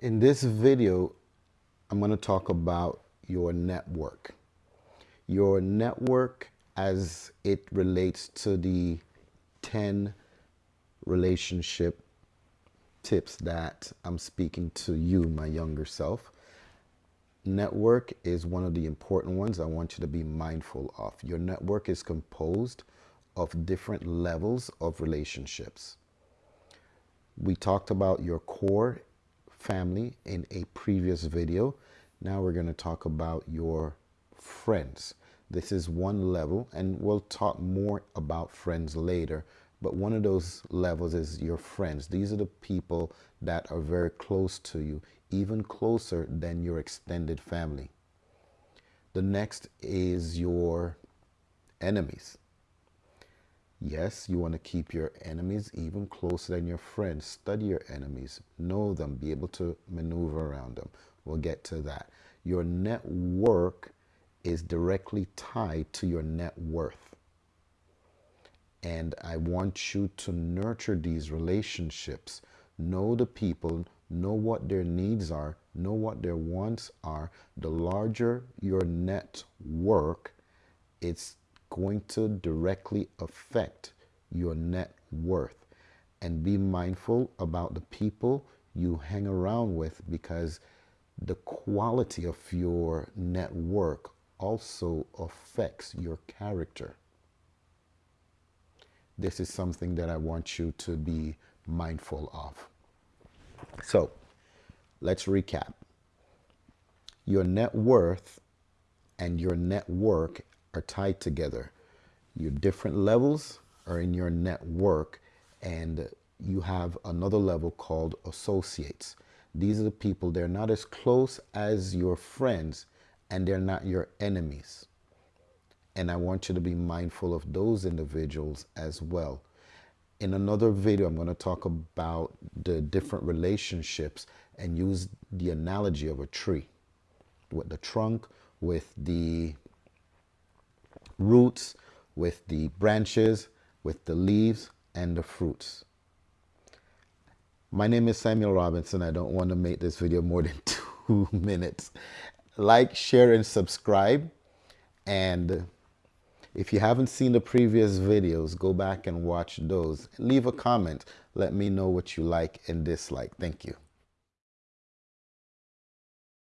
In this video, I'm going to talk about your network. Your network as it relates to the 10 relationship tips that I'm speaking to you, my younger self. Network is one of the important ones I want you to be mindful of. Your network is composed of different levels of relationships. We talked about your core family in a previous video. Now we're going to talk about your friends. This is one level and we'll talk more about friends later. But one of those levels is your friends. These are the people that are very close to you, even closer than your extended family. The next is your enemies. Yes, you want to keep your enemies even closer than your friends. Study your enemies, know them, be able to maneuver around them. We'll get to that. Your network is directly tied to your net worth. And I want you to nurture these relationships. Know the people, know what their needs are, know what their wants are. The larger your network, it's going to directly affect your net worth. And be mindful about the people you hang around with because the quality of your network also affects your character. This is something that I want you to be mindful of. So let's recap. Your net worth and your network are tied together. Your different levels are in your network and you have another level called associates. These are the people, they're not as close as your friends and they're not your enemies. And I want you to be mindful of those individuals as well. In another video, I'm going to talk about the different relationships and use the analogy of a tree with the trunk, with the roots, with the branches, with the leaves and the fruits. My name is Samuel Robinson. I don't want to make this video more than two minutes. Like, share, and subscribe. And if you haven't seen the previous videos, go back and watch those. Leave a comment. Let me know what you like and dislike. Thank you.